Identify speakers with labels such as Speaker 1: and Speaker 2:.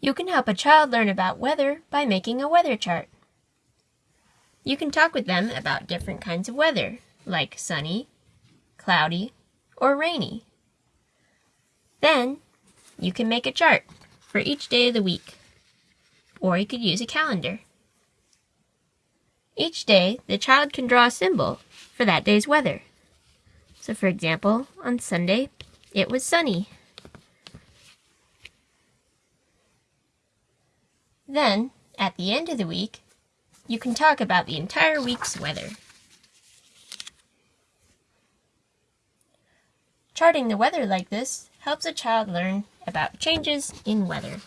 Speaker 1: You can help a child learn about weather by making a weather chart. You can talk with them about different kinds of weather, like sunny, cloudy, or rainy. Then, you can make a chart for each day of the week, or you could use a calendar. Each day, the child can draw a symbol for that day's weather. So for example, on Sunday, it was sunny. Then, at the end of the week, you can talk about the entire week's weather. Charting the weather like this helps a child learn about changes in weather.